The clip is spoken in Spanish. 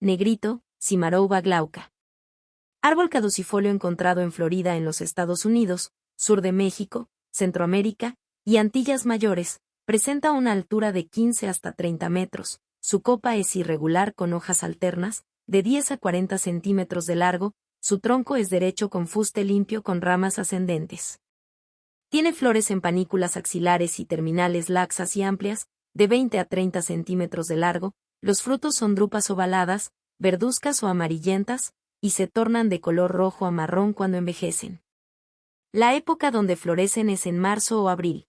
negrito, Cimarouba glauca. Árbol caducifolio encontrado en Florida en los Estados Unidos, sur de México, Centroamérica y Antillas Mayores, presenta una altura de 15 hasta 30 metros, su copa es irregular con hojas alternas, de 10 a 40 centímetros de largo, su tronco es derecho con fuste limpio con ramas ascendentes. Tiene flores en panículas axilares y terminales laxas y amplias, de 20 a 30 centímetros de largo, los frutos son drupas ovaladas, verduzcas o amarillentas, y se tornan de color rojo a marrón cuando envejecen. La época donde florecen es en marzo o abril.